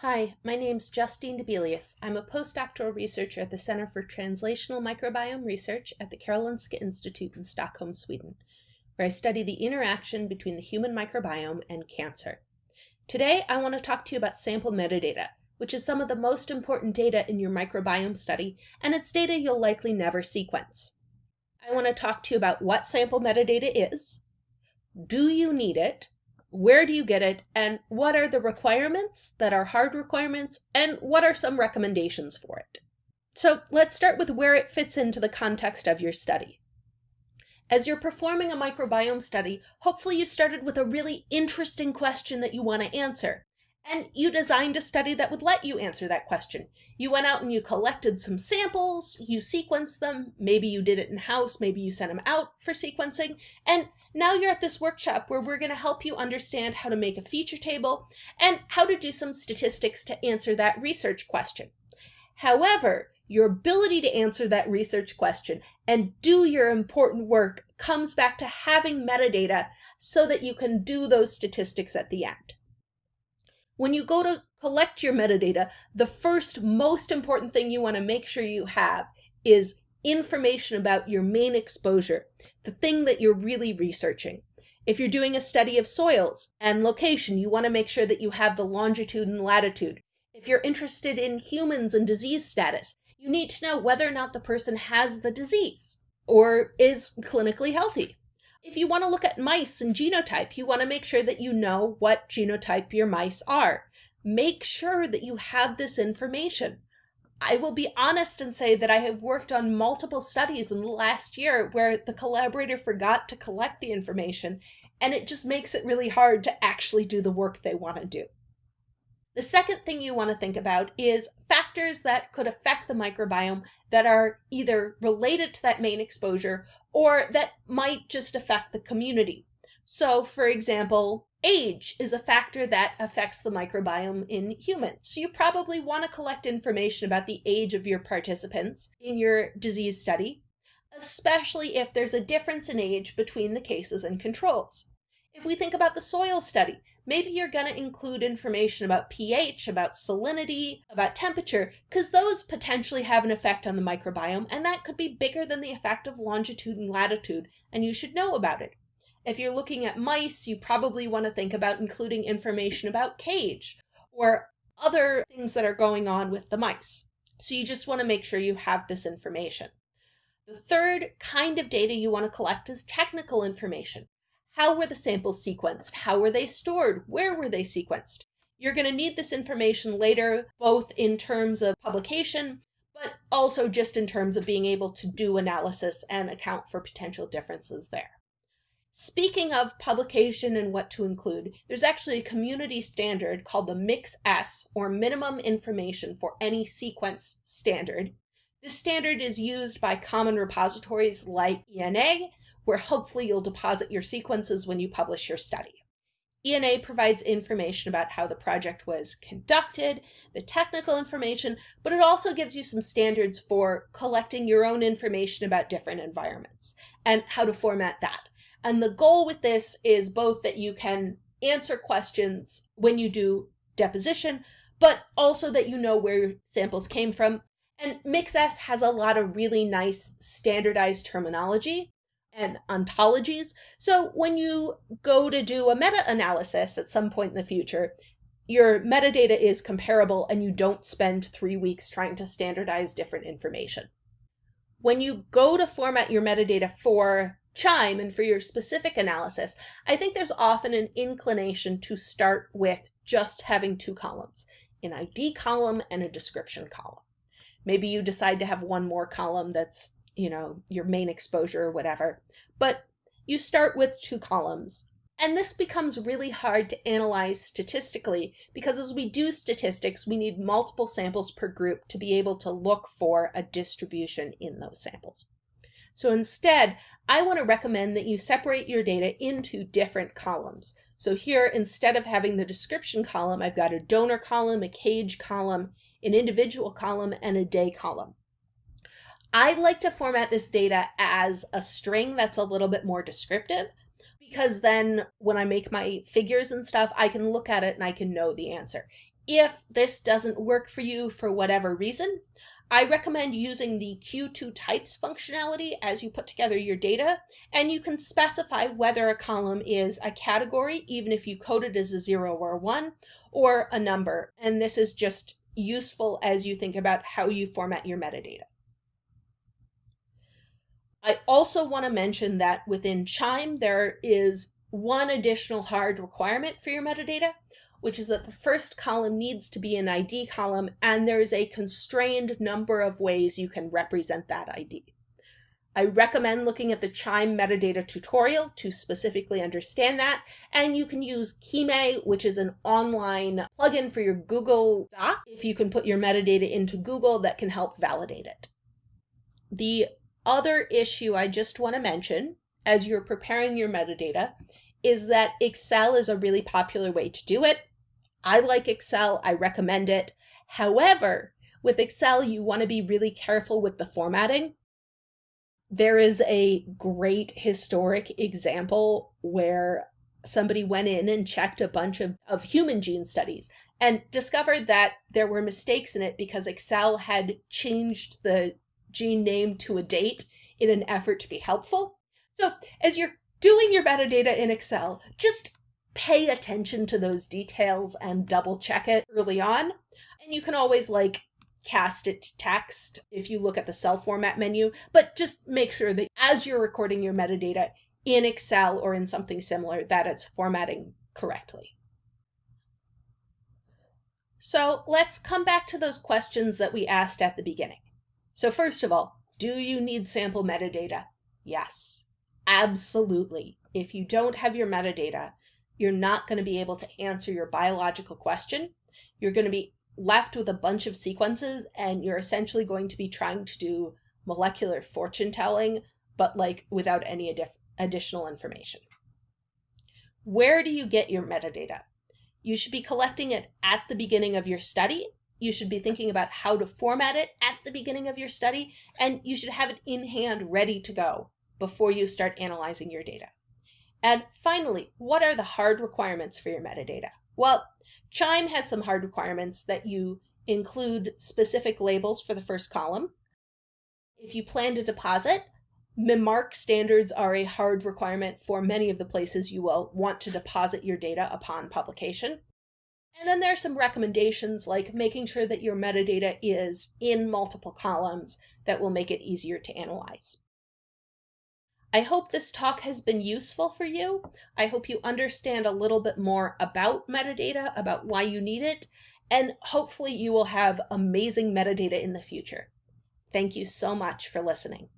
Hi, my name's Justine Debelius. I'm a postdoctoral researcher at the Center for Translational Microbiome Research at the Karolinska Institute in Stockholm, Sweden, where I study the interaction between the human microbiome and cancer. Today, I want to talk to you about sample metadata, which is some of the most important data in your microbiome study, and it's data you'll likely never sequence. I want to talk to you about what sample metadata is, do you need it, where do you get it, and what are the requirements that are hard requirements, and what are some recommendations for it? So let's start with where it fits into the context of your study. As you're performing a microbiome study, hopefully you started with a really interesting question that you want to answer. And you designed a study that would let you answer that question. You went out and you collected some samples, you sequenced them, maybe you did it in-house, maybe you sent them out for sequencing, and now you're at this workshop where we're going to help you understand how to make a feature table and how to do some statistics to answer that research question. However, your ability to answer that research question and do your important work comes back to having metadata so that you can do those statistics at the end. When you go to collect your metadata, the first most important thing you want to make sure you have is information about your main exposure, the thing that you're really researching. If you're doing a study of soils and location, you want to make sure that you have the longitude and latitude. If you're interested in humans and disease status, you need to know whether or not the person has the disease or is clinically healthy. If you want to look at mice and genotype, you want to make sure that you know what genotype your mice are. Make sure that you have this information. I will be honest and say that I have worked on multiple studies in the last year where the collaborator forgot to collect the information, and it just makes it really hard to actually do the work they want to do. The second thing you want to think about is factors that could affect the microbiome that are either related to that main exposure or that might just affect the community. So for example, age is a factor that affects the microbiome in humans. So you probably want to collect information about the age of your participants in your disease study, especially if there's a difference in age between the cases and controls. If we think about the soil study, maybe you're going to include information about pH, about salinity, about temperature, because those potentially have an effect on the microbiome, and that could be bigger than the effect of longitude and latitude, and you should know about it. If you're looking at mice, you probably want to think about including information about cage or other things that are going on with the mice. So you just want to make sure you have this information. The third kind of data you want to collect is technical information. How were the samples sequenced? How were they stored? Where were they sequenced? You're going to need this information later, both in terms of publication, but also just in terms of being able to do analysis and account for potential differences there. Speaking of publication and what to include, there's actually a community standard called the MIxS, or Minimum Information for Any Sequence Standard. This standard is used by common repositories like ENA, where hopefully you'll deposit your sequences when you publish your study. ENA provides information about how the project was conducted, the technical information, but it also gives you some standards for collecting your own information about different environments and how to format that. And the goal with this is both that you can answer questions when you do deposition, but also that you know where your samples came from. And MIxS has a lot of really nice standardized terminology and ontologies. So when you go to do a meta-analysis at some point in the future, your metadata is comparable and you don't spend three weeks trying to standardize different information. When you go to format your metadata for QIIME and for your specific analysis, I think there's often an inclination to start with just having two columns, an ID column and a description column. Maybe you decide to have one more column that's you know, your main exposure or whatever. But you start with two columns. And this becomes really hard to analyze statistically because as we do statistics, we need multiple samples per group to be able to look for a distribution in those samples. So instead, I want to recommend that you separate your data into different columns. So here, instead of having the description column, I've got a donor column, a cage column, an individual column, and a day column. I like to format this data as a string that's a little bit more descriptive because then when I make my figures and stuff, I can look at it and I can know the answer. If this doesn't work for you for whatever reason, I recommend using the Q2 types functionality as you put together your data, and you can specify whether a column is a category, even if you code it as a zero or a one, or a number. And this is just useful as you think about how you format your metadata. I also want to mention that within QIIME, there is one additional hard requirement for your metadata, which is that the first column needs to be an ID column, and there is a constrained number of ways you can represent that ID. I recommend looking at the QIIME metadata tutorial to specifically understand that, and you can use Keemei, which is an online plugin for your Google Doc, if you can put your metadata into Google that can help validate it. The other issue I just want to mention as you're preparing your metadata is that Excel is a really popular way to do it. I like Excel, I recommend it. However, with Excel, you want to be really careful with the formatting. There is a great historic example where somebody went in and checked a bunch of, of human gene studies and discovered that there were mistakes in it because Excel had changed the gene name to a date in an effort to be helpful. So as you're doing your metadata in Excel, just pay attention to those details and double check it early on. And you can always like cast it to text if you look at the cell format menu, but just make sure that as you're recording your metadata in Excel or in something similar, that it's formatting correctly. So let's come back to those questions that we asked at the beginning. So first of all, do you need sample metadata? Yes, absolutely. If you don't have your metadata, you're not going to be able to answer your biological question. You're going to be left with a bunch of sequences and you're essentially going to be trying to do molecular fortune telling, but like without any additional information. Where do you get your metadata? You should be collecting it at the beginning of your study you should be thinking about how to format it at the beginning of your study, and you should have it in hand ready to go before you start analyzing your data. And finally, what are the hard requirements for your metadata? Well, QIIME has some hard requirements that you include specific labels for the first column. If you plan to deposit, MIMARKS standards are a hard requirement for many of the places you will want to deposit your data upon publication. And then there's some recommendations like making sure that your metadata is in multiple columns that will make it easier to analyze. I hope this talk has been useful for you. I hope you understand a little bit more about metadata, about why you need it, and hopefully you will have amazing metadata in the future. Thank you so much for listening.